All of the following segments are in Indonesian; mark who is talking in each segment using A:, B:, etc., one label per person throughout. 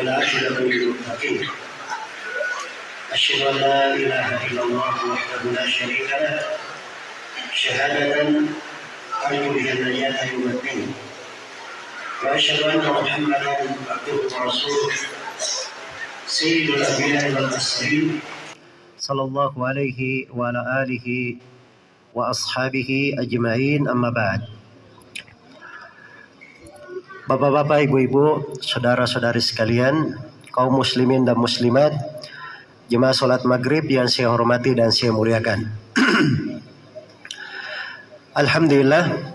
A: والعاقبة للمتقين أشهد أن لا إله إلا الله وحده لا شريك له. شهادة أرجو بها النجاة يوم الدين. وأشهد أن محمدا عبده ورسوله. سيد الأنبياء والمرسلين. صلى الله عليه وعلى آله وأصحابه أجمعين. أما بعد. Bapak-bapak, ibu-ibu, saudara-saudari sekalian, kaum muslimin dan muslimat, jemaah sholat maghrib yang saya hormati dan saya muliakan. Alhamdulillah,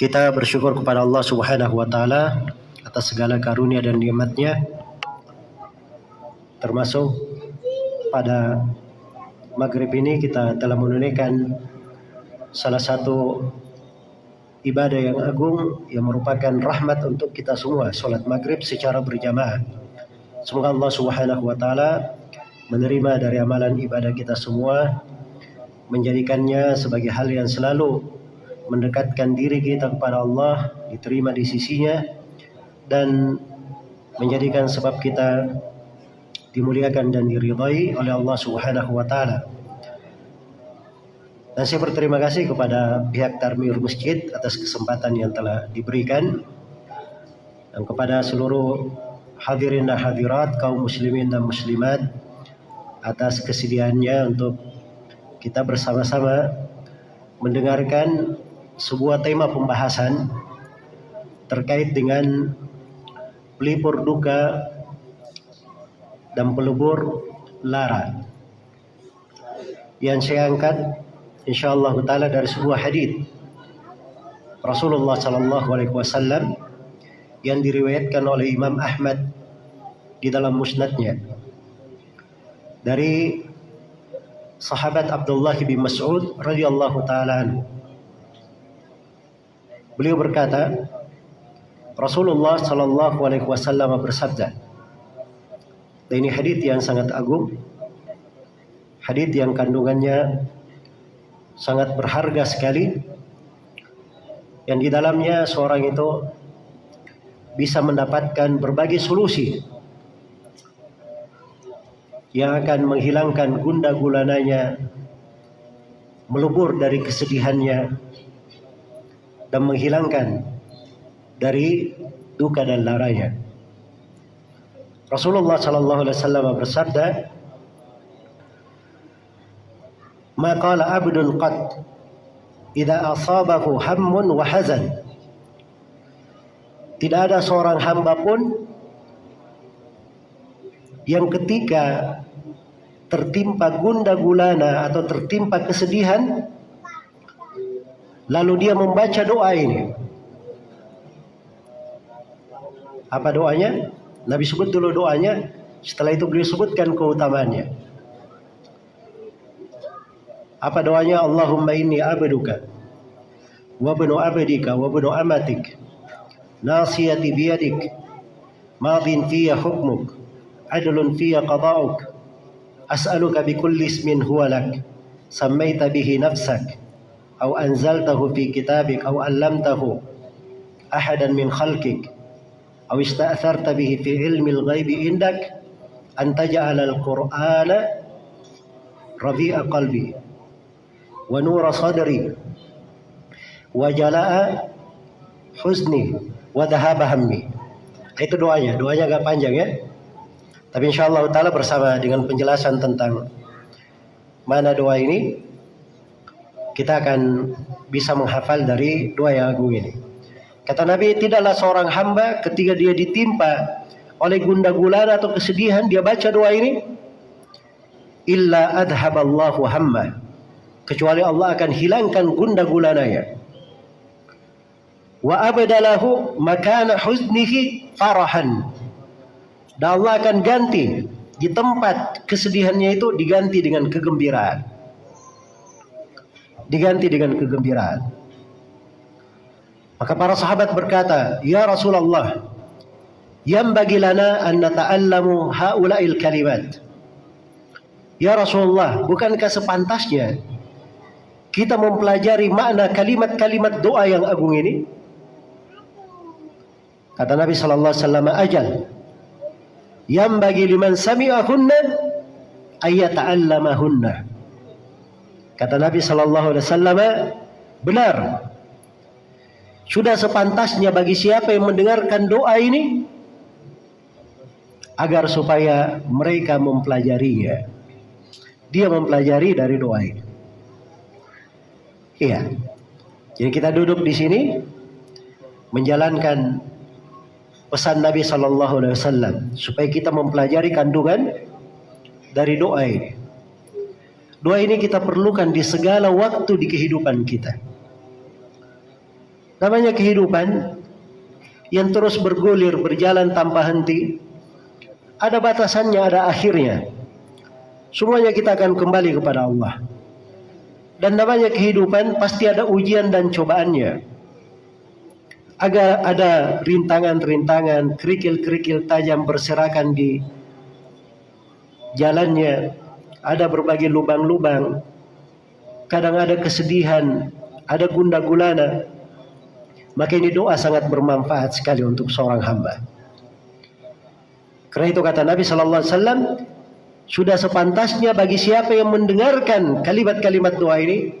A: kita bersyukur kepada Allah Subhanahu wa taala atas segala karunia dan nikmatnya termasuk pada maghrib ini kita telah menunaikan salah satu ibadah yang agung yang merupakan rahmat untuk kita semua sholat maghrib secara berjamaah semoga Allah subhanahu wa ta'ala menerima dari amalan ibadah kita semua menjadikannya sebagai hal yang selalu mendekatkan diri kita kepada Allah diterima di sisinya dan menjadikan sebab kita dimuliakan dan diridhai oleh Allah Subhanahu wa taala. Dan saya berterima kasih kepada pihak Tarmir Masjid atas kesempatan yang telah diberikan. Dan kepada seluruh hadirin dan hadirat kaum muslimin dan muslimat atas kesediaannya untuk kita bersama-sama mendengarkan sebuah tema pembahasan terkait dengan pelipur duka dan pelebur lara. Yang saya angkat insyaallah taala dari sebuah hadis. Rasulullah sallallahu alaihi wasallam yang diriwayatkan oleh Imam Ahmad di dalam musnadnya. Dari sahabat Abdullah bin Mas'ud radhiyallahu taala Beliau berkata Rasulullah sallallahu alaihi wasallam bersabda dan ini hadis yang sangat agung hadis yang kandungannya sangat berharga sekali. Yang di dalamnya seorang itu bisa mendapatkan berbagai solusi yang akan menghilangkan gunda gulananya melebur dari kesedihannya dan menghilangkan dari duka dan laranya. Rasulullah sallallahu alaihi wasallam bersabda ما قال عبد قط إذا أصابه هم وحزن tidak ada seorang hamba pun yang ketika tertimpa gunda gulana atau tertimpa kesedihan lalu dia membaca doa ini apa doanya Nabi sebut dulu doanya setelah itu beliau sebutkan keutamaannya apa doanya? Allahumma inni abduka wa ibnu abdika wa ibnu amatik. Nasiyati biyadik madin fiyya hukmuk. Adlun fiyya qada'uk. As'aluka bikulli ismin huwa lak. Sammaita bihi nafsak. Aw anzaltahu fi kitabik aw allamtahu ahadan min khalqik. Aw ista'tharta bihi fi ilmi al-ghaibi indak an taj'ala al-qur'ana rabi'a qalbi wa nura sadri wa jalaa husni wa dhahaba hammi. Itu doanya. Doanya agak panjang ya. Tapi insyaallah taala bersama dengan penjelasan tentang mana doa ini kita akan bisa menghafal dari doa yang agung ini. Kata Nabi, tidaklah seorang hamba ketika dia ditimpa oleh gunda gulana atau kesedihan, dia baca doa ini. Illa adhaballahu hamma kecuali Allah akan hilangkan gunda gulananya. Wa abdalahu makana huznihi farahan. Dan Allah akan ganti di tempat kesedihannya itu diganti dengan kegembiraan. Diganti dengan kegembiraan. Maka para sahabat berkata ya Rasulullah yang bagi lana an nata'allamu haula'il kalimat? Ya Rasulullah bukankah sepantasnya kita mempelajari makna kalimat-kalimat doa yang agung ini? Kata Nabi sallallahu alaihi wasallam, "Ajal. yang bagi liman sami'ahunna ayata'allamahunna. Kata Nabi sallallahu alaihi wasallam, benar. Sudah sepantasnya bagi siapa yang mendengarkan doa ini agar supaya mereka mempelajarinya. Dia mempelajari dari doa ini. Iya. Jadi kita duduk di sini menjalankan pesan Nabi Shallallahu Alaihi Wasallam supaya kita mempelajari kandungan dari doa ini. Doa ini kita perlukan di segala waktu di kehidupan kita. Namanya kehidupan yang terus bergulir, berjalan tanpa henti. Ada batasannya, ada akhirnya. Semuanya kita akan kembali kepada Allah. Dan namanya kehidupan pasti ada ujian dan cobaannya agar ada rintangan-rintangan, kerikil-kerikil tajam berserakan di jalannya, ada berbagai lubang-lubang, kadang ada kesedihan, ada gunda gulana. Maka ini doa sangat bermanfaat sekali untuk seorang hamba. Karena itu kata Nabi Sallallahu Alaihi Wasallam, sudah sepantasnya bagi siapa yang mendengarkan kalimat-kalimat doa ini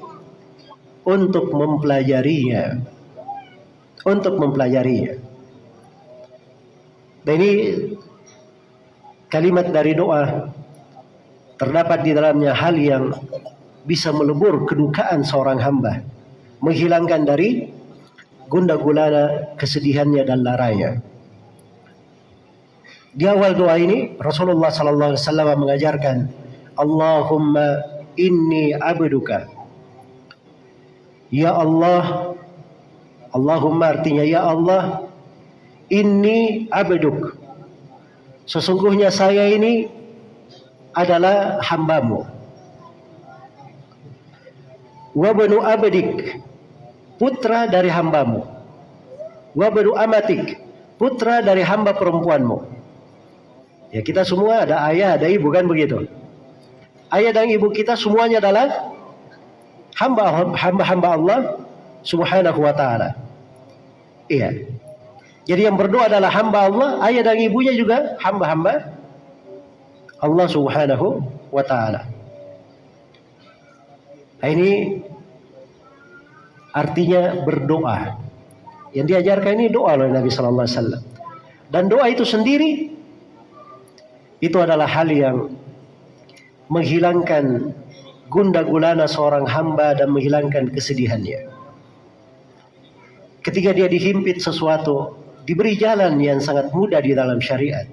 A: untuk mempelajarinya untuk mempelajarinya. Dan ini kalimat dari doa terdapat di dalamnya hal yang bisa melebur kedukaan seorang hamba, menghilangkan dari gunda gulana kesedihannya dan laranya. Di awal doa ini Rasulullah sallallahu alaihi wasallam mengajarkan Allahumma inni abduka. Ya Allah Allahumma artinya ya Allah ini abduk. Sesungguhnya saya ini adalah hambamu. Wabnu abdik putra dari hambamu. Wabnu amatik putra dari hamba perempuanmu ya kita semua ada ayah ada ibu kan begitu ayah dan ibu kita semuanya adalah hamba hamba hamba Allah subhanahu wa ta'ala Iya. Jadi yang berdoa adalah hamba Allah, ayah dan ibunya juga hamba-hamba Allah Subhanahu wa taala. Nah, ini artinya berdoa. Yang diajarkan ini doa oleh Nabi sallallahu alaihi wasallam. Dan doa itu sendiri itu adalah hal yang menghilangkan gunda gulana seorang hamba dan menghilangkan kesedihannya ketika dia dihimpit sesuatu, diberi jalan yang sangat mudah di dalam syariat.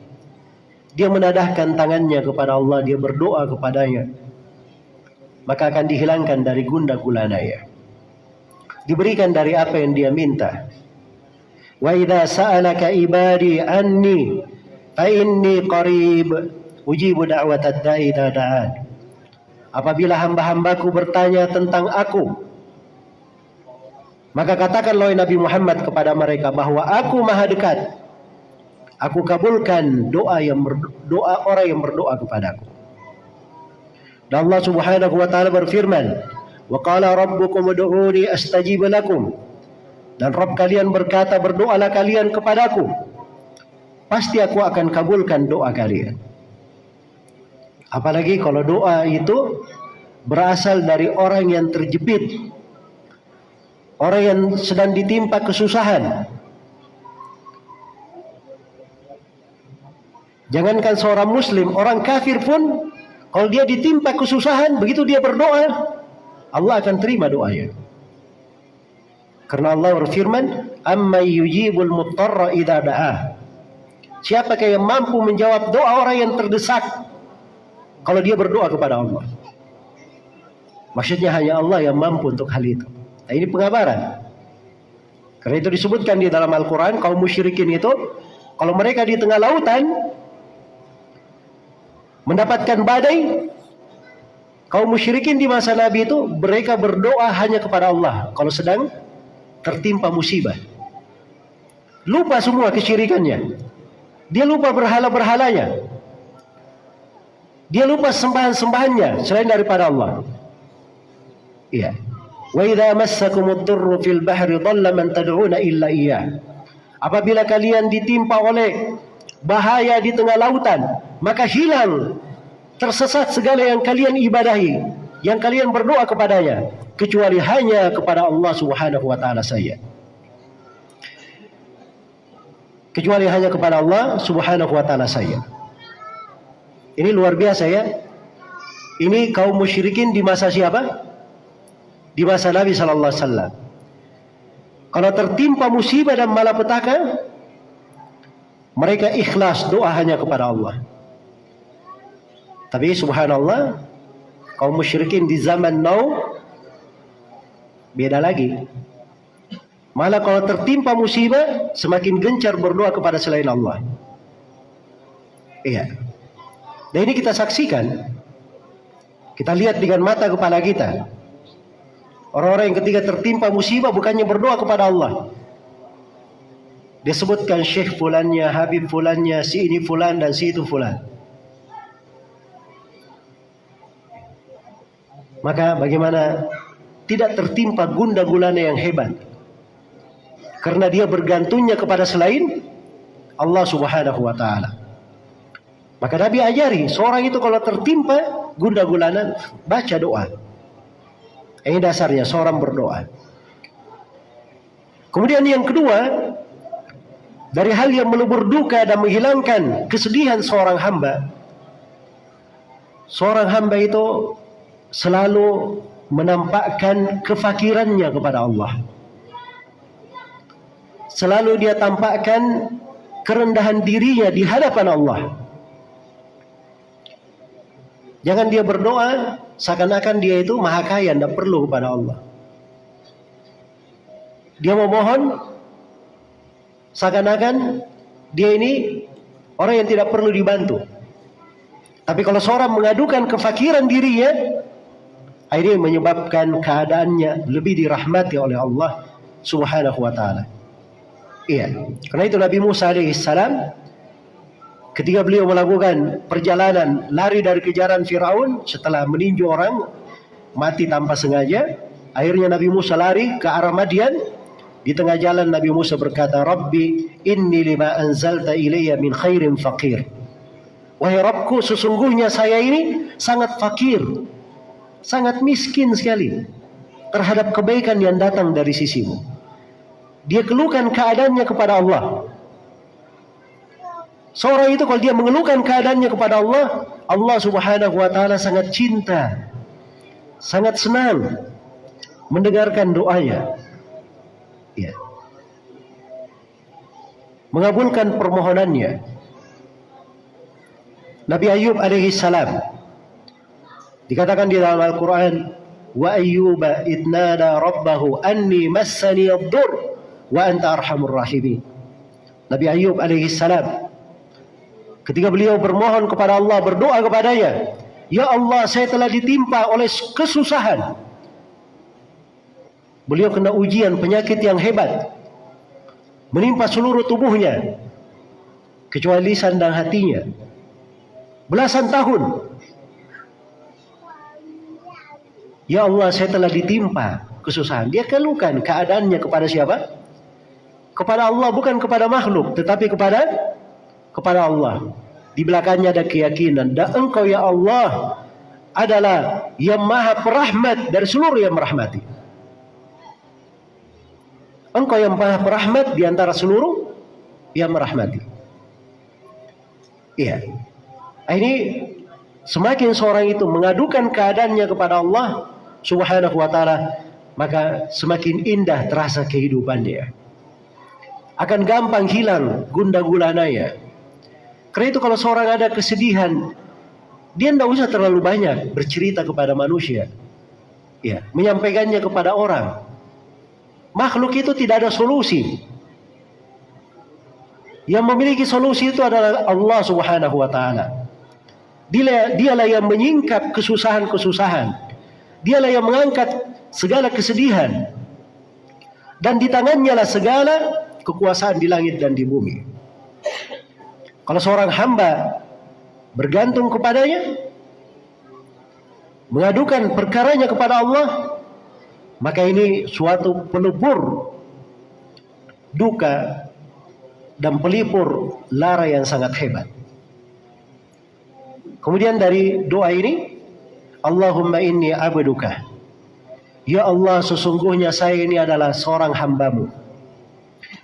A: Dia menadahkan tangannya kepada Allah, dia berdoa kepadanya. Maka akan dihilangkan dari gunda gulana ya. Diberikan dari apa yang dia minta. Wa idza sa'alaka ibadi anni inni qarib ujibu da'watad da'i da'an. Apabila hamba-hambaku bertanya tentang aku, maka katakanlah Nabi Muhammad kepada mereka bahwa aku maha dekat. Aku kabulkan doa yang berdoa orang yang berdoa kepadaku. Dan Allah Subhanahu wa taala berfirman, "Wa qala rabbukum ud'uni astajib lakum." Dan Rabb kalian berkata, "Berdoalah kalian kepadaku." Pasti aku akan kabulkan doa kalian. Apalagi kalau doa itu berasal dari orang yang terjepit orang yang sedang ditimpa kesusahan. Jangankan seorang muslim, orang kafir pun kalau dia ditimpa kesusahan, begitu dia berdoa, Allah akan terima doanya. Karena Allah berfirman, "Amma yujibul muttarra idza da'ah." Siapakah yang mampu menjawab doa orang yang terdesak kalau dia berdoa kepada Allah? Maksudnya hanya Allah yang mampu untuk hal itu. Nah, ini pengabaran. Karena itu disebutkan di dalam Al-Quran, kaum musyrikin itu, kalau mereka di tengah lautan, mendapatkan badai, kaum musyrikin di masa Nabi itu, mereka berdoa hanya kepada Allah, kalau sedang tertimpa musibah. Lupa semua kesyirikannya. Dia lupa berhala-berhalanya. Dia lupa sembahan-sembahannya selain daripada Allah. Iya. Wa idza massakumud durru fil bahri dhalla man tad'una illa iyyah. Apabila kalian ditimpa oleh bahaya di tengah lautan, maka hilang tersesat segala yang kalian ibadahi, yang kalian berdoa kepadanya, kecuali hanya kepada Allah Subhanahu wa taala saja. Kecuali hanya kepada Allah Subhanahu wa taala saja. Ini luar biasa ya. Ini kaum musyrikin di masa siapa? Di masa Nabi sallallahu alaihi wasallam. Kalau tertimpa musibah dan malapetaka, mereka ikhlas doa hanya kepada Allah. Tapi subhanallah, kaum musyrikin di zaman now beda lagi. Malah kalau tertimpa musibah, semakin gencar berdoa kepada selain Allah. Iya. Dan ini kita saksikan. Kita lihat dengan mata kepala kita. Orang-orang yang ketika tertimpa musibah bukannya berdoa kepada Allah. Dia sebutkan syekh fulannya, habib fulannya, si ini fulan dan si itu fulan. Maka bagaimana tidak tertimpa gunda gulana yang hebat. Karena dia bergantungnya kepada selain Allah subhanahu wa ta'ala. Maka Nabi ajari, seorang itu kalau tertimpa gunda gulana, baca doa. Ini dasarnya seorang berdoa. Kemudian yang kedua, dari hal yang melebur duka dan menghilangkan kesedihan seorang hamba. Seorang hamba itu selalu menampakkan kefakirannya kepada Allah. Selalu dia tampakkan kerendahan dirinya di hadapan Allah. Jangan dia berdoa seakan-akan dia itu maha kaya, tidak perlu kepada Allah. Dia memohon seakan-akan dia ini orang yang tidak perlu dibantu. Tapi kalau seorang mengadukan kefakiran dirinya, akhirnya menyebabkan keadaannya lebih dirahmati oleh Allah Subhanahu wa taala. Iya. Karena itu Nabi Musa alaihissalam Ketika beliau melakukan perjalanan lari dari kejaran Firaun setelah meninju orang mati tanpa sengaja, akhirnya Nabi Musa lari ke arah Madian. Di tengah jalan Nabi Musa berkata, "Rabbi, inni lima anzalta ilayya min khairin faqir." Wahai Rabbku, sesungguhnya saya ini sangat fakir, sangat miskin sekali terhadap kebaikan yang datang dari sisimu. Dia keluhkan keadaannya kepada Allah. Seorang itu kalau dia mengeluhkan keadaannya kepada Allah, Allah Subhanahu wa taala sangat cinta, sangat senang mendengarkan doanya. Ya. Mengabulkan permohonannya. Nabi Ayub alaihi salam dikatakan di dalam Al-Qur'an wa ayyuba idnada rabbahu anni massani ad-dur wa anta arhamur rahimin. Nabi Ayub alaihi salam Ketika beliau bermohon kepada Allah, berdoa kepadanya, Ya Allah, saya telah ditimpa oleh kesusahan. Beliau kena ujian penyakit yang hebat. Menimpa seluruh tubuhnya. Kecuali lisan dan hatinya. Belasan tahun. Ya Allah, saya telah ditimpa kesusahan. Dia keluhkan keadaannya kepada siapa? Kepada Allah, bukan kepada makhluk. Tetapi kepada kepada Allah. Di belakangnya ada keyakinan dan engkau ya Allah adalah yang maha perahmat dari seluruh yang merahmati. Engkau yang maha perahmat di antara seluruh yang merahmati. Iya. Ini semakin seorang itu mengadukan keadaannya kepada Allah Subhanahu wa taala, maka semakin indah terasa kehidupannya. Akan gampang hilang gunda gulananya karena itu kalau seorang ada kesedihan, dia tidak usah terlalu banyak bercerita kepada manusia. Ya, menyampaikannya kepada orang. Makhluk itu tidak ada solusi. Yang memiliki solusi itu adalah Allah Subhanahu wa taala. Dia dialah yang menyingkap kesusahan-kesusahan. Dialah yang mengangkat segala kesedihan. Dan di tangannya lah segala kekuasaan di langit dan di bumi. Kalau seorang hamba bergantung kepadanya, mengadukan perkaranya kepada Allah, maka ini suatu pelebur duka dan pelipur lara yang sangat hebat. Kemudian dari doa ini, Allahumma inni abduka. Ya Allah, sesungguhnya saya ini adalah seorang hambamu.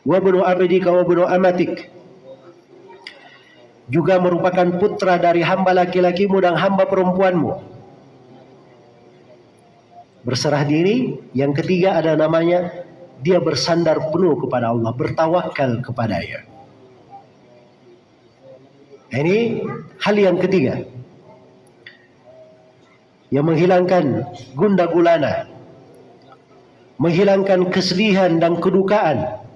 A: Wa bunu abdika wa bunu amatik. Juga merupakan putra dari hamba laki-lakimu dan hamba perempuanmu. Berserah diri. Yang ketiga ada namanya dia bersandar penuh kepada Allah, bertawakal kepadanya. Ini hal yang ketiga. Yang menghilangkan gunda gulana. Menghilangkan kesedihan dan kedukaan.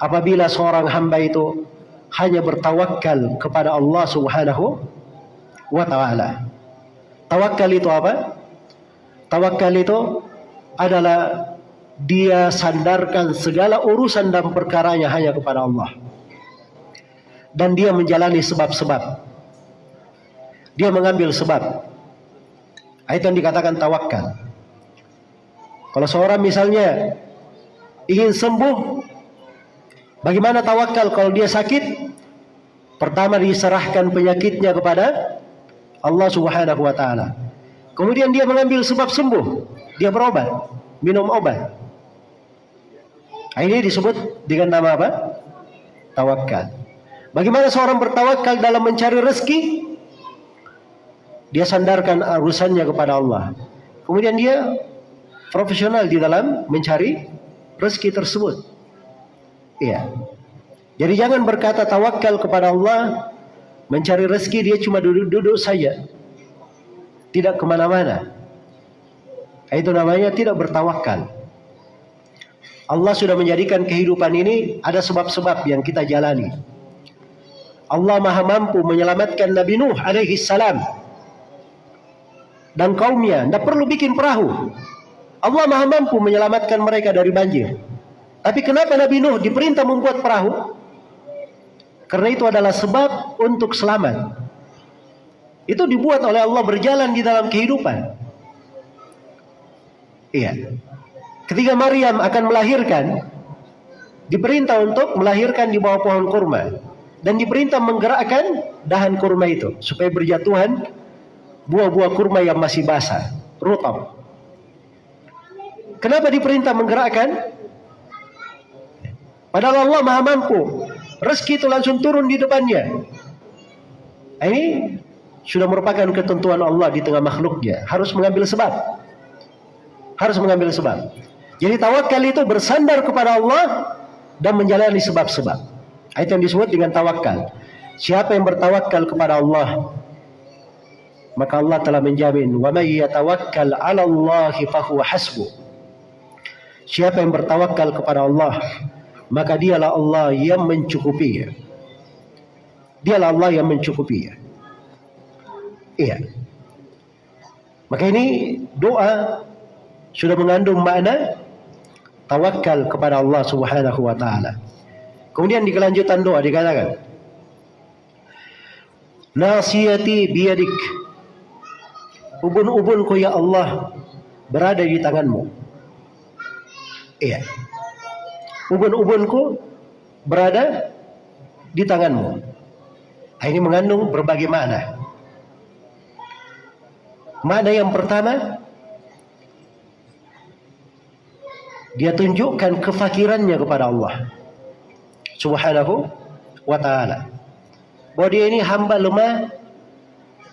A: Apabila seorang hamba itu hanya bertawakal kepada Allah subhanahu wa ta'ala. Tawakal itu apa? Tawakal itu adalah dia sandarkan segala urusan dan perkaranya hanya kepada Allah dan dia menjalani sebab-sebab. Dia mengambil sebab. Itu yang dikatakan tawakal. Kalau seorang misalnya ingin sembuh, bagaimana tawakal kalau dia sakit? Pertama diserahkan penyakitnya kepada Allah Subhanahu wa taala. Kemudian dia mengambil sebab sembuh. Dia berobat, minum obat. Ini disebut dengan nama apa? Tawakal. Bagaimana seorang bertawakal dalam mencari rezeki? Dia sandarkan urusannya kepada Allah. Kemudian dia profesional di dalam mencari rezeki tersebut. Iya. Jadi jangan berkata tawakal kepada Allah, mencari rezeki dia cuma duduk-duduk saja. Tidak ke mana-mana. Itu namanya tidak bertawakal. Allah sudah menjadikan kehidupan ini ada sebab-sebab yang kita jalani. Allah maha mampu menyelamatkan Nabi Nuh alaihi salam dan kaumnya. Tidak perlu bikin perahu. Allah maha mampu menyelamatkan mereka dari banjir. Tapi kenapa Nabi Nuh diperintah membuat perahu? Karena itu adalah sebab untuk selamat. Itu dibuat oleh Allah berjalan di dalam kehidupan. Iya. Ketika Maryam akan melahirkan, diperintah untuk melahirkan di bawah pohon kurma dan diperintah menggerakkan dahan kurma itu supaya berjatuhan buah-buah kurma yang masih basah, rutab. Kenapa diperintah menggerakkan? Padahal Allah Maha mampu. Rezeki itu langsung turun di depannya. Ini sudah merupakan ketentuan Allah di tengah makhluknya. Harus mengambil sebab. Harus mengambil sebab. Jadi tawakal itu bersandar kepada Allah dan menjalani sebab-sebab. Itu yang disebut dengan tawakal. Siapa yang bertawakal kepada Allah, maka Allah telah menjamin, "Wa may yatawakkal 'ala Allah fahuwa hasbu." Siapa yang bertawakal kepada Allah, maka dialah Allah yang mencukupinya. Dialah Allah yang mencukupinya. Iya. Maka ini doa sudah mengandung makna tawakal kepada Allah Subhanahu wa taala. Kemudian di kelanjutan doa dikatakan, Nasiyati biyadik. Ubun-ubunku ya Allah berada di tanganmu. Iya. Ubun-ubunku berada di tanganmu. Nah, ini mengandung berbagai makna. Makna yang pertama, dia tunjukkan kefakirannya kepada Allah subhanahu wa ta'ala. Bahwa dia ini hamba lemah,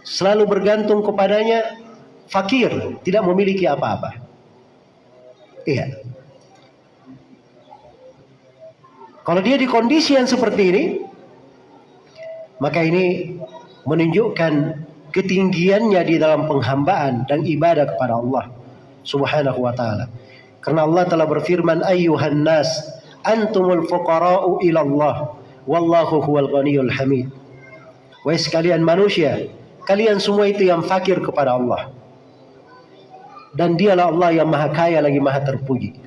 A: selalu bergantung kepadanya, fakir, tidak memiliki apa-apa. Iya. Kalau dia di kondisi yang seperti ini, maka ini menunjukkan ketinggiannya di dalam penghambaan dan ibadah kepada Allah Subhanahu wa taala. Karena Allah telah berfirman ayyuhan nas antumul fuqara'u ila Allah wallahu huwal ghaniyul hamid. Wahai sekalian manusia, kalian semua itu yang fakir kepada Allah. Dan dialah Allah yang maha kaya lagi maha terpuji.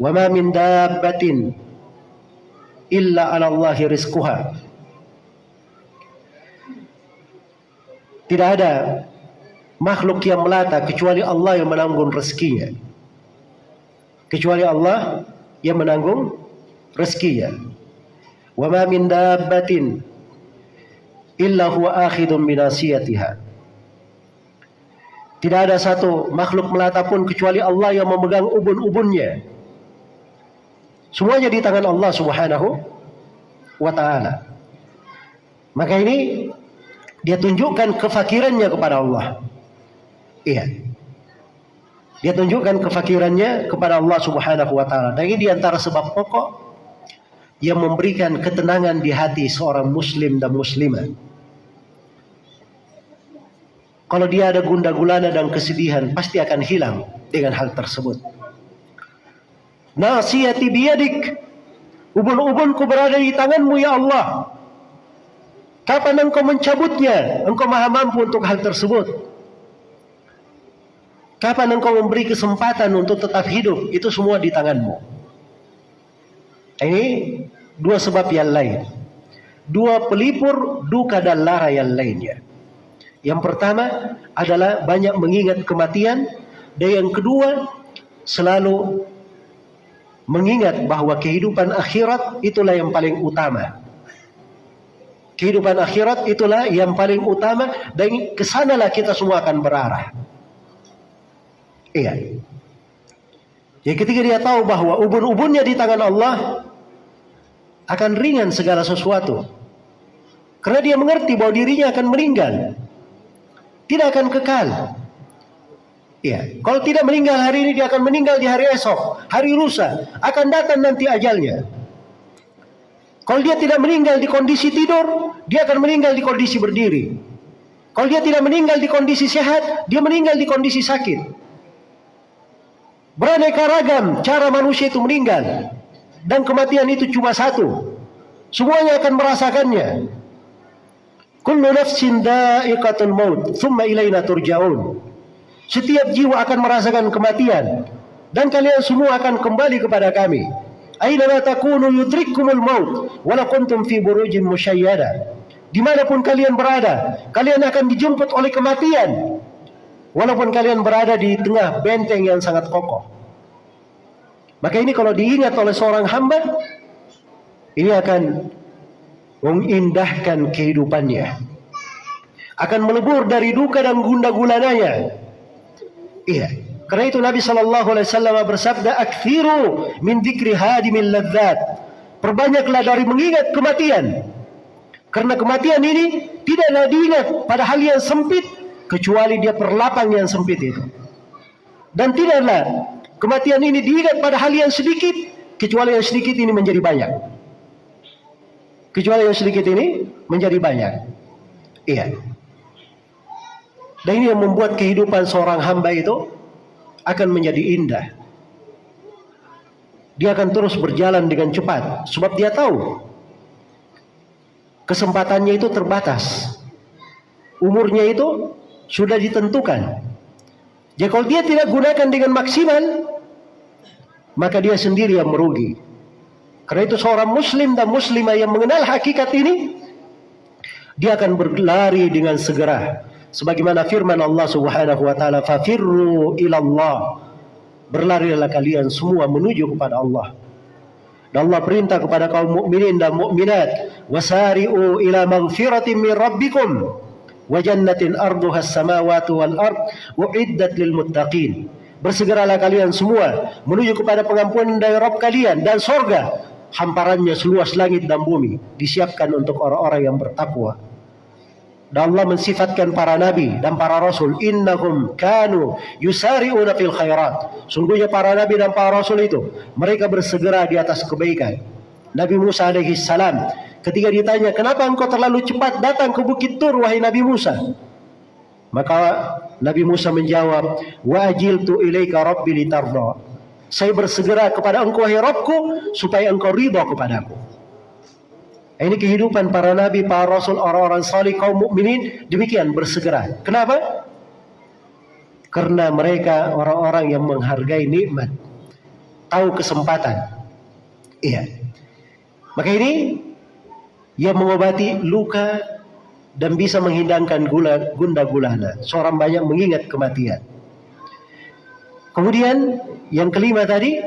A: Wa min dabbatin illa 'ala Allahi rizquha. Tidak ada makhluk yang melata kecuali Allah yang menanggung rezekinya kecuali Allah yang menanggung rezekinya. Wa min dabbatin illa huwa akhidun binasiyatiha. Tidak ada satu makhluk melata pun kecuali Allah yang memegang ubun-ubunnya. Semuanya di tangan Allah Subhanahu wa taala. Maka ini dia tunjukkan kefakirannya kepada Allah. Iya. Dia tunjukkan kefakirannya kepada Allah Subhanahu wa taala. Dan ini di antara sebab pokok yang memberikan ketenangan di hati seorang muslim dan muslimah. Kalau dia ada gunda gulana dan kesedihan, pasti akan hilang dengan hal tersebut. Nasiyati biyadik. Ubun-ubunku berada di tanganmu ya Allah. Kapan engkau mencabutnya? Engkau maha mampu untuk hal tersebut. Kapan engkau memberi kesempatan untuk tetap hidup? Itu semua di tanganmu. Ini dua sebab yang lain. Dua pelipur duka dan lara yang lainnya. Yang pertama adalah banyak mengingat kematian dan yang kedua selalu mengingat bahwa kehidupan akhirat itulah yang paling utama. Kehidupan akhirat itulah yang paling utama dan ke sanalah kita semua akan berarah. Iya. Ya ketika dia tahu bahwa ubun-ubunnya di tangan Allah akan ringan segala sesuatu. Karena dia mengerti bahwa dirinya akan meninggal tidak akan kekal. Ya, kalau tidak meninggal hari ini dia akan meninggal di hari esok, hari lusa akan datang nanti ajalnya. Kalau dia tidak meninggal di kondisi tidur, dia akan meninggal di kondisi berdiri. Kalau dia tidak meninggal di kondisi sehat, dia meninggal di kondisi sakit. Beraneka ragam cara manusia itu meninggal. Dan kematian itu cuma satu. Semuanya akan merasakannya. Kullu nafsin da'iqatul maut, thumma ilaina turja'un. Setiap jiwa akan merasakan kematian dan kalian semua akan kembali kepada kami. Aina takunu yudrikkumul maut wala kuntum fi burujin musyayyada. Di mana pun kalian berada, kalian akan dijemput oleh kematian. Walaupun kalian berada di tengah benteng yang sangat kokoh. Maka ini kalau diingat oleh seorang hamba, ini akan mengindahkan kehidupannya. Akan melebur dari duka dan gunda gulananya. Iya. Karena itu Nabi Shallallahu Alaihi Wasallam bersabda, "Akthiru min dzikri hadimil ladzat." Perbanyaklah dari mengingat kematian. Karena kematian ini tidaklah diingat pada hal yang sempit kecuali dia perlapang yang sempit itu. Dan tidaklah kematian ini diingat pada hal yang sedikit kecuali yang sedikit ini menjadi banyak. Kecuali yang sedikit ini menjadi banyak. Iya. Dan ini yang membuat kehidupan seorang hamba itu akan menjadi indah. Dia akan terus berjalan dengan cepat. Sebab dia tahu kesempatannya itu terbatas. Umurnya itu sudah ditentukan. Jadi kalau dia tidak gunakan dengan maksimal, maka dia sendiri yang merugi. Karena itu seorang muslim dan muslimah yang mengenal hakikat ini dia akan berlari dengan segera sebagaimana firman Allah Subhanahu wa taala fafirru ilallah. Berlarilah kalian semua menuju kepada Allah. Dan Allah perintah kepada kaum mukminin dan mukminat wasari'u ila maghfiratin min rabbikum wa jannatin arduha as-samawati wal ard uiddat lil muttaqin. Bersegeralah kalian semua menuju kepada pengampunan dari Rabb kalian dan sorga. Hamparannya seluas langit dan bumi disiapkan untuk orang-orang yang bertakwa. Dan Allah mensifatkan para nabi dan para rasul innahum kanu yusari'una fil khairat. Sungguhnya para nabi dan para rasul itu mereka bersegera di atas kebaikan. Nabi Musa alaihi salam ketika ditanya, "Kenapa engkau terlalu cepat datang ke Bukit Tur wahai Nabi Musa?" Maka Nabi Musa menjawab, "Wa ajiltu ilaika rabbi litarda." Saya bersegera kepada engkau wahai Rabbku supaya engkau ridha kepadaku. Ini kehidupan para nabi, para rasul, orang-orang salih, kaum mukminin demikian bersegera. Kenapa? Karena mereka orang-orang yang menghargai nikmat, tahu kesempatan. Iya. Maka ini yang mengobati luka dan bisa menghilangkan gula, gunda gulana. Seorang banyak mengingat kematian. Kemudian yang kelima tadi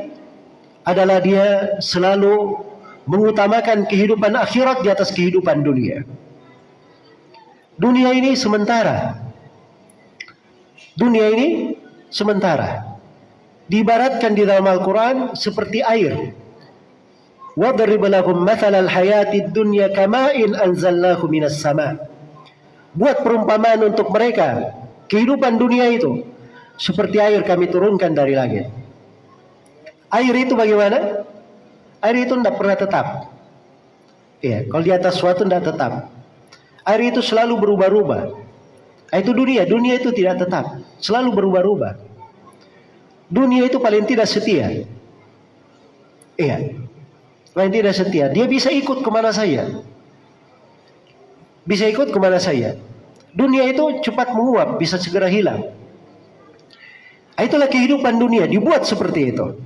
A: adalah dia selalu mengutamakan kehidupan akhirat di atas kehidupan dunia. Dunia ini sementara. Dunia ini sementara. Diibaratkan di dalam Al-Quran seperti air. وَضْرِبْ لَهُمْ مَثَلَ الْحَيَاةِ الدُّنْيَا كَمَاءٍ أَنْزَلْنَاهُ مِنَ السَّمَاءِ Buat perumpamaan untuk mereka. Kehidupan dunia itu. Seperti air kami turunkan dari langit. Air itu bagaimana? Air itu tidak pernah tetap. Ya, kalau di atas suatu tidak tetap. Air itu selalu berubah-ubah. Itu dunia, dunia itu tidak tetap, selalu berubah-ubah. Dunia itu paling tidak setia. Iya, paling tidak setia. Dia bisa ikut ke mana saja. Bisa ikut ke mana saja. Dunia itu cepat menguap, bisa segera hilang. Itulah kehidupan dunia, dibuat seperti itu.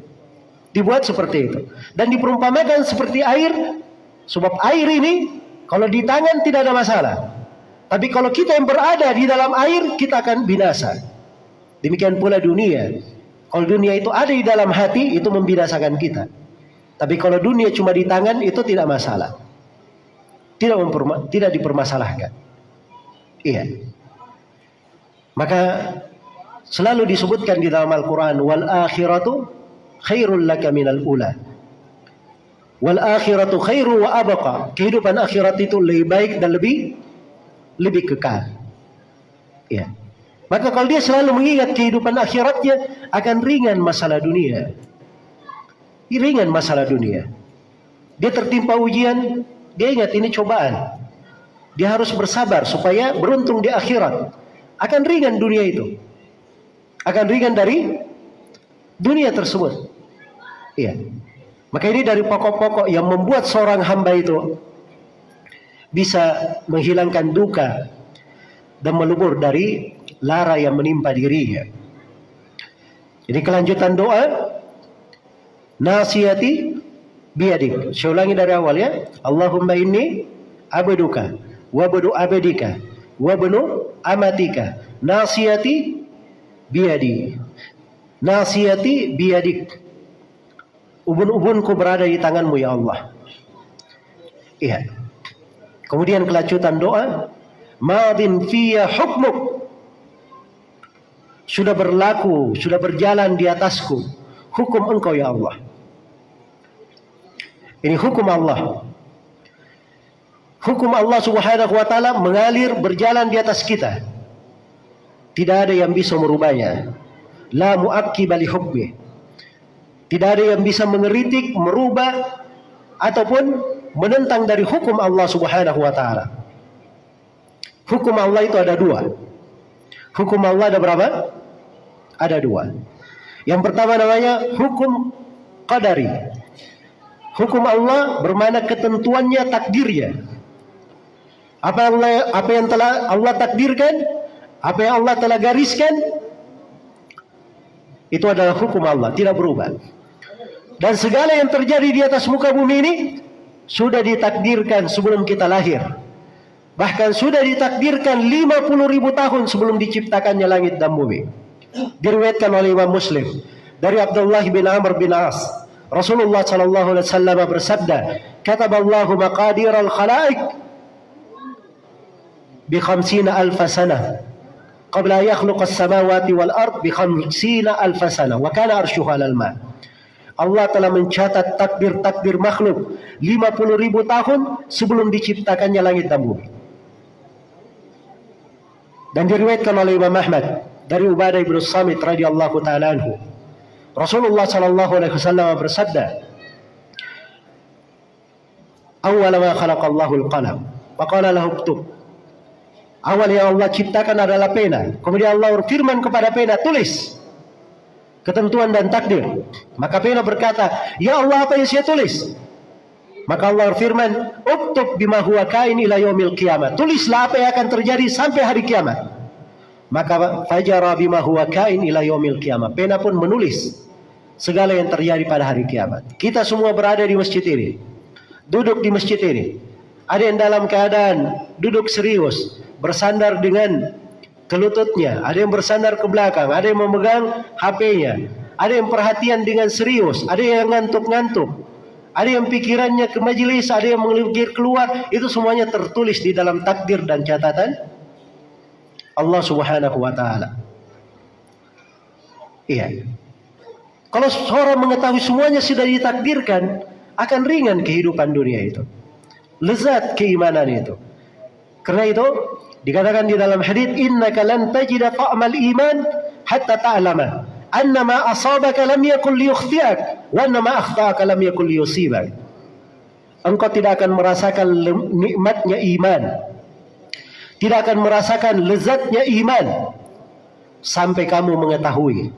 A: Dibuat seperti itu. Dan diperumpamakan seperti air, sebab air ini kalau di tangan tidak ada masalah. Tapi kalau kita yang berada di dalam air, kita akan binasa. Demikian pula dunia. Kalau dunia itu ada di dalam hati, itu membinasakan kita. Tapi kalau dunia cuma di tangan, itu tidak masalah. Tidak, tidak dipermasalahkan. Iya. Maka selalu disebutkan di dalam Al-Quran, wal akhiratu khairul laka minal ula. Wal akhiratu khairu wa abqa. Kehidupan akhirat itu lebih baik dan lebih lebih kekal. Ya. Maka kalau dia selalu mengingat kehidupan akhiratnya akan ringan masalah dunia. Ringan masalah dunia. Dia tertimpa ujian, dia ingat ini cobaan. Dia harus bersabar supaya beruntung di akhirat. Akan ringan dunia itu. Akan ringan dari dunia tersebut. Iya. Maka ini dari pokok-pokok yang membuat seorang hamba itu bisa menghilangkan duka dan melubur dari lara yang menimpa dirinya. Jadi kelanjutan doa nasihati biadik. Saya ulangi dari awal ya. Allahumma inni abduka wa abdu abdika wa amatika nasihati biadi. Nasihati biadik. Ubun-ubunku berada di tanganmu ya Allah. Iya. Kemudian kelanjutan doa, madin fiya hukmuk. Sudah berlaku, sudah berjalan di atasku hukum engkau ya Allah. Ini hukum Allah. Hukum Allah Subhanahu wa taala mengalir berjalan di atas kita. Tidak ada yang bisa merubahnya. La muaqqib li hukmi. Tidak ada yang bisa mengeritik, merubah ataupun menentang dari hukum Allah Subhanahu wa taala. Hukum Allah itu ada dua. Hukum Allah ada berapa? Ada dua. Yang pertama namanya hukum qadari. Hukum Allah bermana ketentuannya takdirnya. Apa Allah apa yang telah Allah takdirkan, apa yang Allah telah gariskan itu adalah hukum Allah, tidak berubah. Dan segala yang terjadi di atas muka bumi ini sudah ditakdirkan sebelum kita lahir. Bahkan sudah ditakdirkan 50 ribu tahun sebelum diciptakannya langit dan bumi. Diriwayatkan oleh Imam Muslim dari Abdullah bin Amr bin As. Rasulullah sallallahu alaihi wasallam bersabda, "Kataballahu maqadir al-khalaiq bi 50 alf sanah." qabla yakhluq as-samawati wal ard bi 50 alf sanah wa kana arshuha al ma' Allah telah mencatat takdir-takdir makhluk 50 ribu tahun sebelum diciptakannya langit dan bumi. Dan diriwayatkan oleh Imam Ahmad dari Ubadah bin Samit radhiyallahu taala anhu. Rasulullah sallallahu alaihi wasallam bersabda, "Awwal ma khalaqallahu al-qalam, wa qala lahu uktub." Awal yang Allah ciptakan adalah pena. Kemudian Allah berfirman kepada pena, tulis ketentuan dan takdir. Maka pena berkata, Ya Allah apa yang saya tulis? Maka Allah firman, Uktub bima huwa kain ila yaumil kiamat. Tulislah apa yang akan terjadi sampai hari kiamat. Maka fajara bima huwa kain ila yaumil kiamat. Pena pun menulis segala yang terjadi pada hari kiamat. Kita semua berada di masjid ini. Duduk di masjid ini. Ada yang dalam keadaan duduk serius, bersandar dengan ke lututnya, ada yang bersandar ke belakang, ada yang memegang HP-nya, ada yang perhatian dengan serius, ada yang ngantuk-ngantuk, ada yang pikirannya ke majelis, ada yang mengelir keluar, itu semuanya tertulis di dalam takdir dan catatan Allah Subhanahu wa taala. Iya. Kalau seorang mengetahui semuanya sudah ditakdirkan, akan ringan kehidupan dunia itu. Lezat keimanan itu. Karena itu dikatakan di dalam hadis innaka lan tajida ta'mal iman hatta ta'lama anna ma asabaka lam yakul liyukhtiak wa anna ma akhta'aka lam yakul liyusibak. Engkau tidak akan merasakan nikmatnya iman. Tidak akan merasakan lezatnya iman sampai kamu mengetahui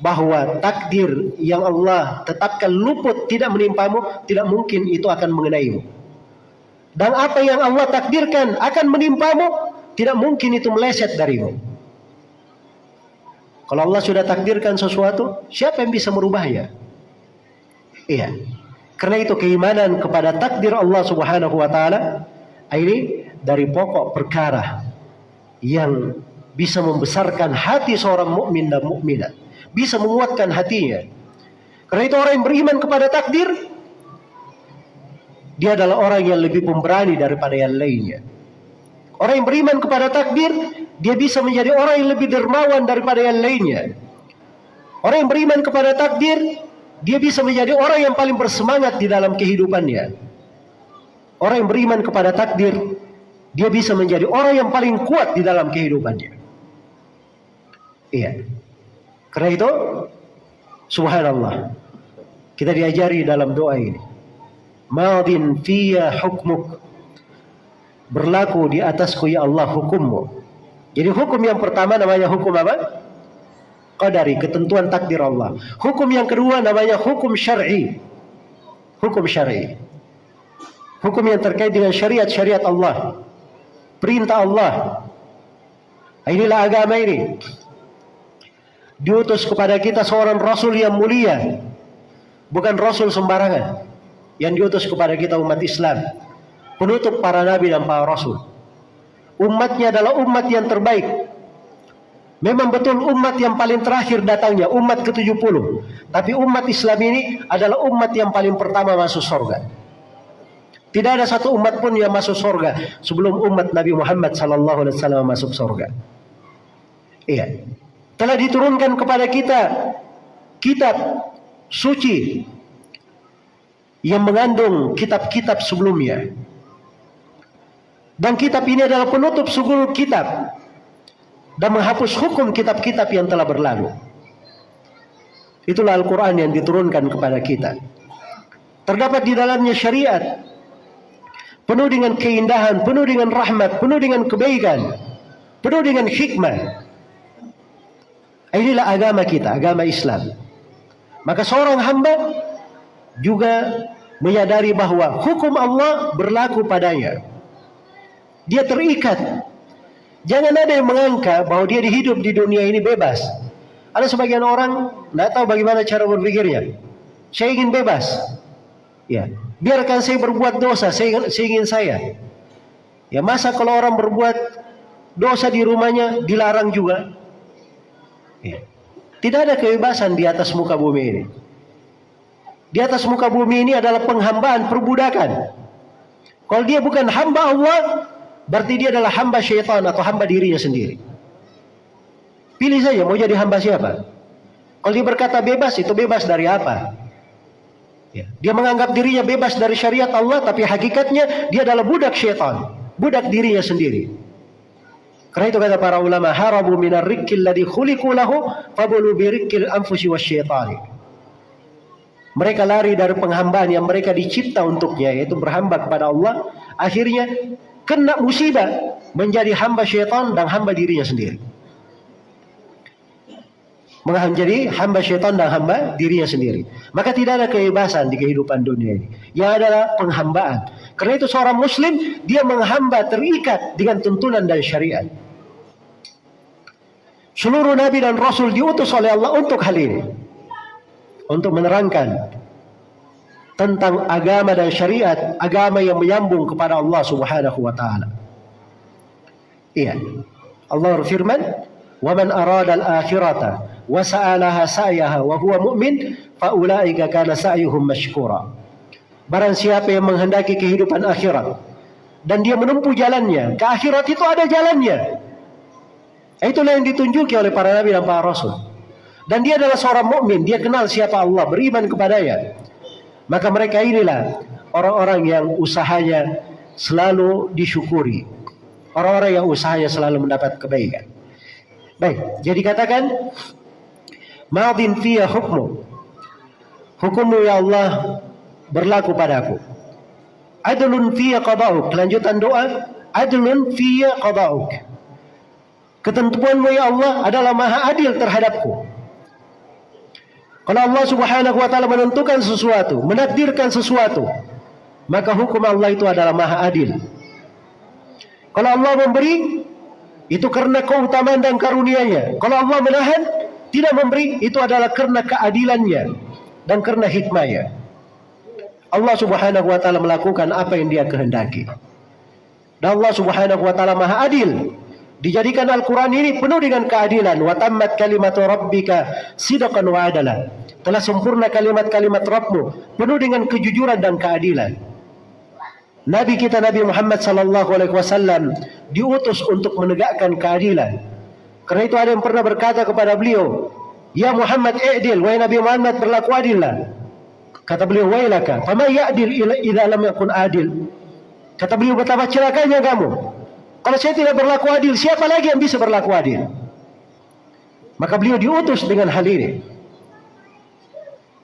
A: bahwa takdir yang Allah tetapkan luput tidak menimpamu, tidak mungkin itu akan mengenaimu. Dan apa yang Allah takdirkan akan menimpamu, tidak mungkin itu meleset darimu. Kalau Allah sudah takdirkan sesuatu, siapa yang bisa merubahnya? Iya. Karena itu keimanan kepada takdir Allah Subhanahu wa taala ini dari pokok perkara yang bisa membesarkan hati seorang mukmin dan mukminah bisa menguatkan hatinya. Karena itu orang yang beriman kepada takdir, dia adalah orang yang lebih pemberani daripada yang lainnya. Orang yang beriman kepada takdir, dia bisa menjadi orang yang lebih dermawan daripada yang lainnya. Orang yang beriman kepada takdir, dia bisa menjadi orang yang paling bersemangat di dalam kehidupannya. Orang yang beriman kepada takdir, dia bisa menjadi orang yang paling kuat di dalam kehidupannya. Iya. Karena itu subhanallah. Kita diajari dalam doa ini. Madin fiya hukmuk. Berlaku di atasku ya Allah hukummu. Jadi hukum yang pertama namanya hukum apa? Qadari, ketentuan takdir Allah. Hukum yang kedua namanya hukum syar'i. Hukum syar'i. Hukum yang terkait dengan syariat-syariat Allah. Perintah Allah. Inilah agama ini diutus kepada kita seorang rasul yang mulia bukan rasul sembarangan yang diutus kepada kita umat Islam penutup para nabi dan para rasul. Umatnya adalah umat yang terbaik. Memang betul umat yang paling terakhir datangnya umat ke-70. Tapi umat Islam ini adalah umat yang paling pertama masuk surga tidak ada satu umat pun yang masuk surga sebelum umat Nabi Muhammad sallallahu alaihi wasallam masuk surga iya. Telah diturunkan kepada kita kitab suci yang mengandung kitab-kitab sebelumnya. Dan kitab ini adalah penutup seluruh kitab dan menghapus hukum kitab-kitab yang telah berlalu. Itulah Al-Quran yang diturunkan kepada kita. Terdapat di dalamnya syariat penuh dengan keindahan, penuh dengan rahmat, penuh dengan kebaikan, penuh dengan hikmah. Inilah agama kita, agama Islam. Maka seorang hamba juga menyadari bahwa hukum Allah berlaku padanya. Dia terikat. Jangan ada yang mengangka bahwa dia hidup di dunia ini bebas. Ada sebagian orang tidak tahu bagaimana cara berpikirnya. Saya ingin bebas. Ya, biarkan saya berbuat dosa, saya, saya ingin saya. Ya masa kalau orang berbuat dosa di rumahnya dilarang juga? Ya. Tidak ada kebebasan di atas muka bumi ini. Di atas muka bumi ini adalah penghambaan, perbudakan. Kalau dia bukan hamba Allah, berarti dia adalah hamba syaitan atau hamba dirinya sendiri. Pilih saja mau jadi hamba siapa. Kalau dia berkata bebas, itu bebas dari apa? Ya. Dia menganggap dirinya bebas dari syariat Allah, tapi hakikatnya dia adalah budak syaitan, budak dirinya sendiri. Karena itu kata para ulama, harabu minar rikil ladhi khuliku lahu fabulu birikil anfusi wasyaitani. Mereka lari dari penghambaan yang mereka dicipta untuknya, yaitu berhamba kepada Allah. Akhirnya kena musibah menjadi hamba syaitan dan hamba dirinya sendiri. Menjadi hamba syaitan dan hamba dirinya sendiri. Maka tidak ada kebebasan di kehidupan dunia ini. Yang adalah penghambaan. Karena itu seorang muslim, dia menghamba terikat dengan tuntunan dan syariat. Seluruh nabi dan rasul diutus oleh Allah untuk hal ini. Untuk menerangkan tentang agama dan syariat, agama yang menyambung kepada Allah Subhanahu wa taala. Iya. Allah berfirman, "Wa man arada al-akhirata wa sa'alaha sa'yaha wa huwa mu'min, fa ulaika kana sa'yuhum mashkura." Barang siapa yang menghendaki kehidupan akhirat dan dia menempuh jalannya, ke akhirat itu ada jalannya. Itulah yang ditunjuki oleh para nabi dan para rasul. Dan dia adalah seorang mukmin, dia kenal siapa Allah, beriman kepadanya. Maka mereka inilah orang-orang yang usahanya selalu disyukuri. Orang-orang yang usahanya selalu mendapat kebaikan. Baik, jadi katakan madin fiya hukmu. Hukummu ya Allah berlaku padaku. Adlun fiya qada'uk. Kelanjutan doa, adlun fiya qada'uk. Ketentuanmu ya Allah adalah maha adil terhadapku. Kalau Allah subhanahu wa ta'ala menentukan sesuatu, menakdirkan sesuatu, maka hukum Allah itu adalah maha adil. Kalau Allah memberi, itu karena keutamaan dan karunia-Nya. Kalau Allah menahan, tidak memberi, itu adalah karena keadilannya dan karena hikmahnya. Allah Subhanahu wa taala melakukan apa yang Dia kehendaki. Dan Allah Subhanahu wa taala Maha Adil. Dijadikan Al-Quran ini penuh dengan keadilan. Wa tammat kalimatu rabbika sidqan wa. Telah sempurna kalimat-kalimat Rabbmu penuh dengan kejujuran dan keadilan. Nabi kita Nabi Muhammad sallallahu alaihi wasallam diutus untuk menegakkan keadilan. Karena itu ada yang pernah berkata kepada beliau, "Ya Muhammad, i'dil, wahai Nabi Muhammad berlaku adillah." Kata beliau, "Wailaka, fama ya'dil idza lam yakun adil?" Kata beliau, "Betapa celakanya kamu. Kalau saya tidak berlaku adil, siapa lagi yang bisa berlaku adil? Maka beliau diutus dengan hal ini.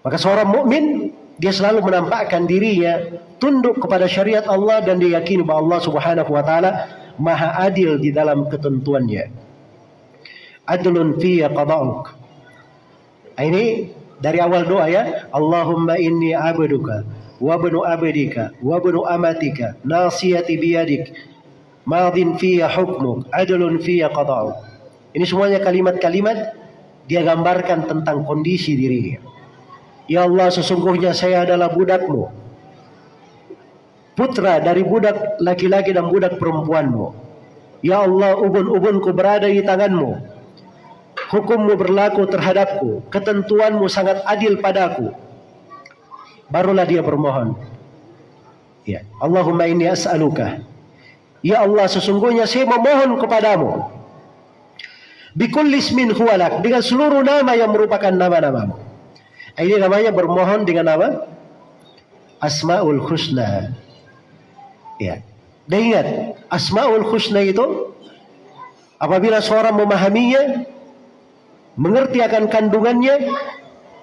A: Maka seorang mukmin dia selalu menampakkan dirinya tunduk kepada syariat Allah dan dia yakini bahwa Allah Subhanahu wa taala maha adil di dalam ketentuannya. Adlun fi qada'uk. Ini dari awal doa ya, Allahumma inni abduka wa ibnu abdika wa amatika nasiyati biyadik madin fiya hukmuk, adlun fiya qada'uk. Ini semuanya kalimat-kalimat dia gambarkan tentang kondisi dirinya. Ya Allah sesungguhnya saya adalah budakmu. Putra dari budak laki-laki dan budak perempuanmu. Ya Allah ubun-ubunku berada di tanganmu. Hukummu berlaku terhadapku. Ketentuanmu sangat adil padaku. Barulah dia bermohon. Ya. Allahumma inni as'aluka Ya Allah sesungguhnya saya memohon kepadamu Bikullis min huwalak dengan seluruh nama yang merupakan nama-namamu. Ini namanya bermohon dengan nama Asmaul Husna. Ya. Dan ingat, Asmaul Husna itu apabila seorang memahaminya, mengerti akan kandungannya,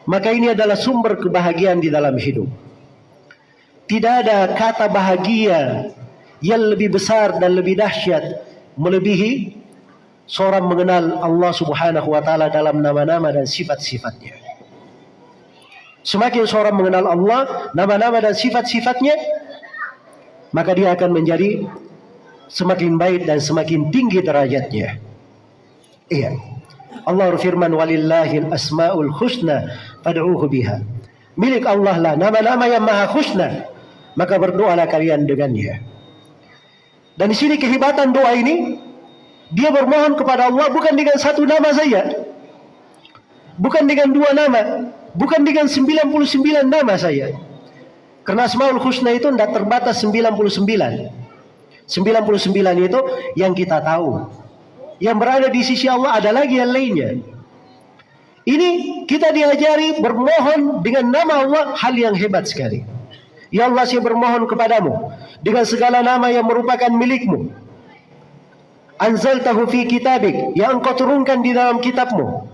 A: maka ini adalah sumber kebahagiaan di dalam hidup. Tidak ada kata bahagia yang lebih besar dan lebih dahsyat melebihi seorang mengenal Allah Subhanahu wa taala dalam nama-nama dan sifat-sifatnya. Semakin seorang mengenal Allah, nama-nama dan sifat-sifatnya, maka dia akan menjadi semakin baik dan semakin tinggi derajatnya. Iya. Allah berfirman walillahil asmaul husna fad'uhu biha. Milik Allah lah nama-nama yang maha husna, maka berdoalah kalian dengannya. Dan di sini kehebatan doa ini dia bermohon kepada Allah bukan dengan satu nama saja. Bukan dengan dua nama, bukan dengan 99 nama saja. Karena Asmaul Husna itu tidak terbatas 99. 99 itu yang kita tahu. Yang berada di sisi Allah ada lagi yang lainnya. Ini kita diajari bermohon dengan nama Allah hal yang hebat sekali. Ya Allah saya bermohon kepadamu dengan segala nama yang merupakan milikmu. Anzaltahu fi kitabik yang engkau turunkan di dalam kitabmu.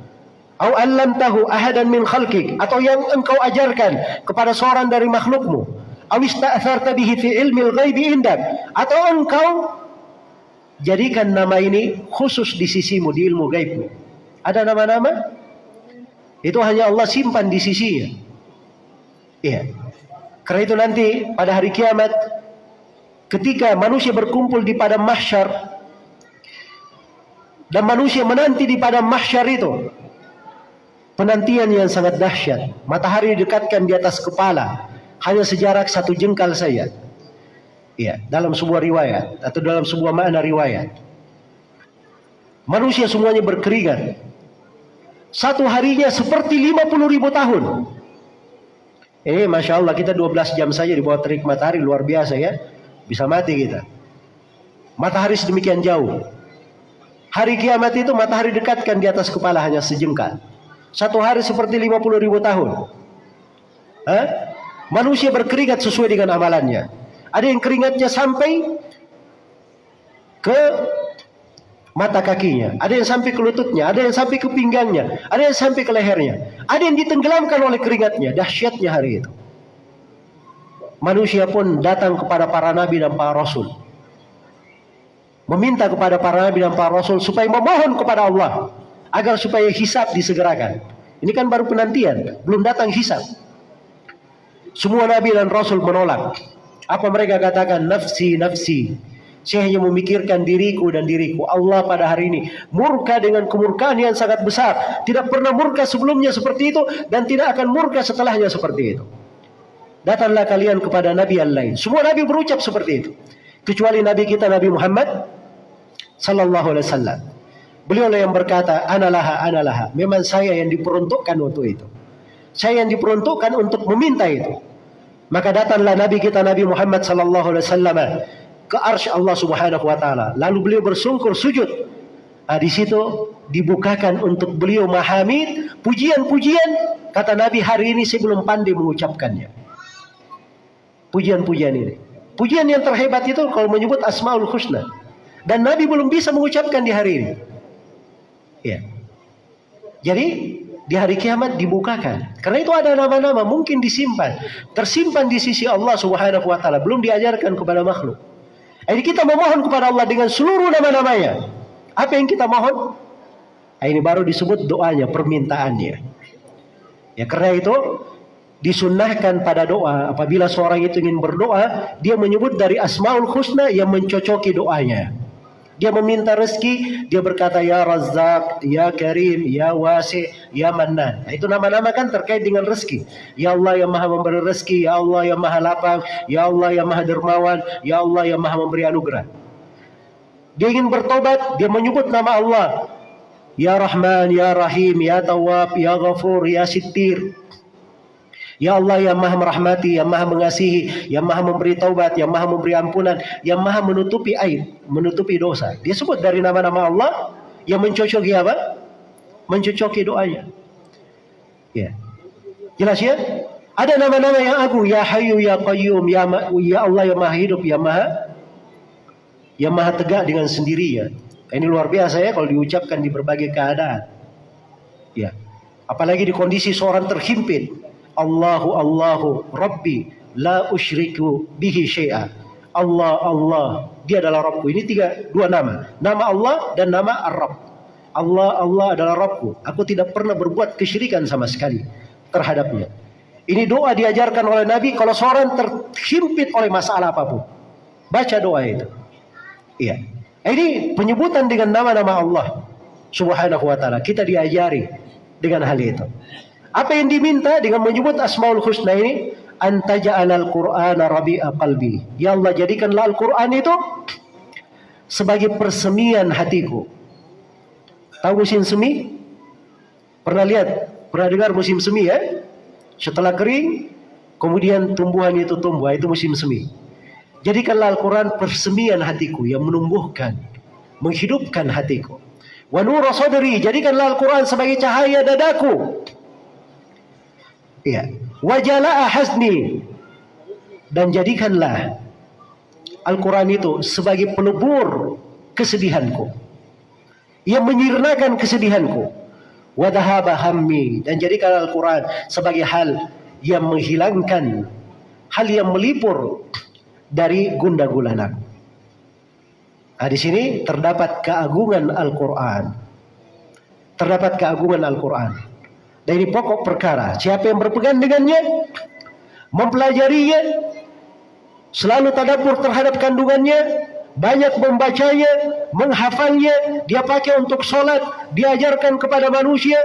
A: Au allamtahu ahadan min khalqik atau yang engkau ajarkan kepada seorang dari makhlukmu. Au ista'tharta bihi fi ilmil ghaibi indak atau engkau jadikan nama ini khusus di sisimu di ilmu gaibmu. Ada nama-nama itu hanya Allah simpan di sisinya. Iya. Karena itu nanti pada hari kiamat ketika manusia berkumpul di padang mahsyar dan manusia menanti di padang mahsyar itu penantian yang sangat dahsyat. Matahari didekatkan di atas kepala hanya sejarak satu jengkal saja. Ya, dalam sebuah riwayat atau dalam sebuah makna riwayat. Manusia semuanya berkeringat. Satu harinya seperti 50 ribu tahun. Ini Masya Allah kita 12 jam saja di bawah terik matahari luar biasa ya. Bisa mati kita. Matahari sedemikian jauh. Hari kiamat itu matahari dekatkan di atas kepala hanya sejengkal. Satu hari seperti 50 ribu tahun. Hah? Manusia berkeringat sesuai dengan amalannya. Ada yang keringatnya sampai ke mata kakinya, ada yang sampai ke lututnya, ada yang sampai ke pinggangnya, ada yang sampai ke lehernya, ada yang ditenggelamkan oleh keringatnya. Dahsyatnya hari itu. Manusia pun datang kepada para nabi dan para rasul. Meminta kepada para nabi dan para rasul supaya memohon kepada Allah agar supaya hisab disegerakan. Ini kan baru penantian, belum datang hisab. Semua nabi dan rasul menolak. Apa mereka katakan? Nafsi, nafsi. Saya hanya memikirkan diriku dan diriku. Allah pada hari ini murka dengan kemurkaan yang sangat besar. Tidak pernah murka sebelumnya seperti itu dan tidak akan murka setelahnya seperti itu. Datanglah kalian kepada nabi yang lain. Semua nabi berucap seperti itu. Kecuali nabi kita Nabi Muhammad sallallahu alaihi wasallam. Beliau yang berkata, "Analah, analah." Memang saya yang diperuntukkan untuk itu. Saya yang diperuntukkan untuk meminta itu. Maka datanglah Nabi kita Nabi Muhammad sallallahu alaihi wasallam ke arsy Allah Subhanahu wa taala. Lalu beliau bersungkur sujud. Nah, di situ dibukakan untuk beliau mahamid, pujian-pujian. Kata Nabi hari ini saya belum pandai mengucapkannya. Pujian-pujian ini. Pujian yang terhebat itu kalau menyebut Asmaul Husna. Dan Nabi belum bisa mengucapkan di hari ini. Ya. Jadi di hari kiamat dibukakan. Karena itu ada nama-nama mungkin disimpan, tersimpan di sisi Allah Subhanahu wa taala, belum diajarkan kepada makhluk. Jadi kita memohon kepada Allah dengan seluruh nama-namanya. Apa yang kita mohon? Ini baru disebut doanya, permintaannya. Ya karena itu disunnahkan pada doa apabila seorang itu ingin berdoa, dia menyebut dari Asmaul Husna yang mencocoki doanya. Dia meminta rezeki, dia berkata ya Razak, ya Karim, ya Wasi, ya Mannan. Nah, itu nama-nama kan terkait dengan rezeki. Ya Allah yang Maha memberi rezeki, ya Allah yang Maha lapang, ya Allah yang Maha dermawan, ya Allah yang Maha memberi anugerah. Dia ingin bertobat, dia menyebut nama Allah. Ya Rahman, ya Rahim, ya Tawab, ya Ghafur, ya Sittir. Ya Allah yang maha merahmati, yang maha mengasihi, yang maha memberi taubat, yang maha memberi ampunan, yang maha menutupi aib, menutupi dosa. Dia sebut dari nama-nama Allah yang mencocoki apa? Mencocoki doanya. Ya. Jelas ya? Ada nama-nama yang agung, ya Hayyu, ya Qayyum, ya, ya Allah yang maha hidup, yang maha yang maha tegak dengan sendirinya. Ini luar biasa ya kalau diucapkan di berbagai keadaan. Ya. Apalagi di kondisi seorang terhimpit, Allahu Allahu Rabbi la usyriku bihi syai'a. Allah Allah dia adalah Rabbku. Ini tiga dua nama. Nama Allah dan nama Ar-Rabb. Allah Allah adalah Rabbku. Aku tidak pernah berbuat kesyirikan sama sekali terhadapnya. Ini doa diajarkan oleh Nabi kalau seorang terhimpit oleh masalah apa pun. Baca doa itu. Iya. Ini penyebutan dengan nama-nama Allah Subhanahu wa taala. Kita diajari dengan hal itu. Apa yang diminta dengan menyebut Asmaul Husna ini? Antaja'al Al-Quran rabi'a qalbi. Ya Allah jadikanlah Al-Quran itu sebagai persemian hatiku. Tahu musim semi? Pernah lihat? Pernah dengar musim semi ya? Setelah kering, kemudian tumbuhan itu tumbuh. Itu musim semi. Jadikanlah Al-Quran persemian hatiku yang menumbuhkan, menghidupkan hatiku. Wa nur sadri, jadikanlah Al-Quran sebagai cahaya dadaku Ya. Wajala hasni dan jadikanlah Al-Quran itu sebagai pelebur kesedihanku yang menyirnakan kesedihanku wadahaba hammi dan jadikan Al-Quran sebagai hal yang menghilangkan hal yang melipur dari gunda gulana. Nah, di sini terdapat keagungan Al-Quran. Terdapat keagungan Al-Quran dari pokok perkara. Siapa yang berpegang dengannya, mempelajarinya, selalu tadabur terhadap kandungannya, banyak membacanya, menghafalnya, dia pakai untuk sholat, diajarkan kepada manusia,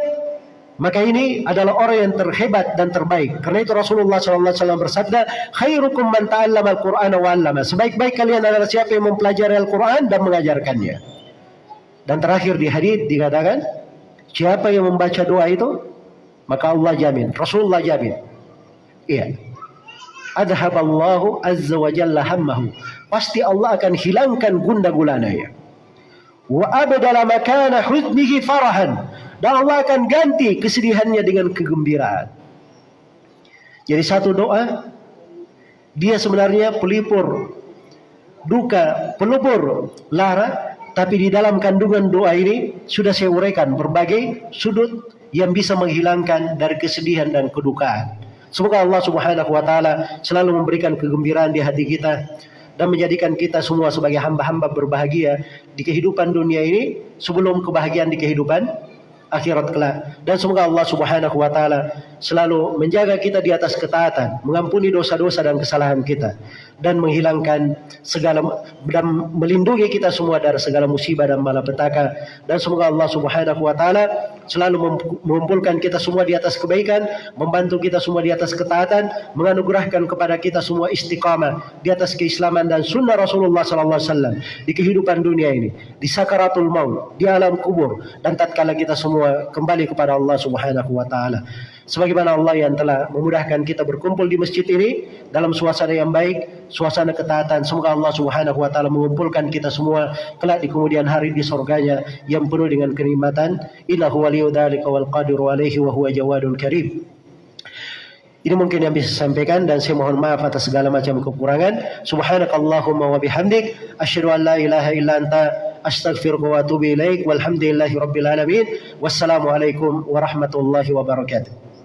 A: maka ini adalah orang yang terhebat dan terbaik. Karena itu Rasulullah SAW bersabda, khairukum man ta'allama al-Qur'an wa. Sebaik-baik kalian adalah siapa yang mempelajari Al-Qur'an dan mengajarkannya. Dan terakhir di hadis dikatakan, siapa yang membaca doa itu, maka Allah jamin, Rasulullah jamin. Iya. Adhaballahu azza wa jalla hammahu. Pasti Allah akan hilangkan gunda gulananya. Wa abdala makana huznihi farahan. Dan Allah akan ganti kesedihannya dengan kegembiraan. Jadi satu doa dia sebenarnya pelipur duka, pelupur lara, tapi di dalam kandungan doa ini sudah saya uraikan berbagai sudut yang bisa menghilangkan dari kesedihan dan kedukaan. Semoga Allah Subhanahu wa taala selalu memberikan kegembiraan di hati kita dan menjadikan kita semua sebagai hamba-hamba berbahagia di kehidupan dunia ini sebelum kebahagiaan di kehidupan akhirat kelak. Dan semoga Allah Subhanahu wa taala selalu menjaga kita di atas ketaatan, mengampuni dosa-dosa dan kesalahan kita dan menghilangkan segala dan melindungi kita semua dari segala musibah dan malapetaka dan semoga Allah Subhanahu wa taala selalu mengumpulkan kita semua di atas kebaikan, membantu kita semua di atas ketaatan, menganugerahkan kepada kita semua istiqamah di atas keislaman dan sunnah Rasulullah sallallahu alaihi wasallam di kehidupan dunia ini, di sakaratul maut, di alam kubur dan tatkala kita semua kembali kepada Allah Subhanahu wa taala. Sebagaimana Allah yang telah memudahkan kita berkumpul di masjid ini dalam suasana yang baik, suasana ketaatan. Semoga Allah Subhanahu wa taala mengumpulkan kita semua kelak di kemudian hari di surganya yang penuh dengan kenikmatan. Innahu waliyyu dzalika wal qadiru alaihi wa huwa jawadun karim. Ini mungkin yang bisa saya sampaikan dan saya mohon maaf atas segala macam kekurangan. Subhanakallahumma wa bihamdik asyhadu an la ilaha illa anta astaghfiruka wa atubu ilaik walhamdulillahi rabbil alamin. Wassalamualaikum warahmatullahi wabarakatuh.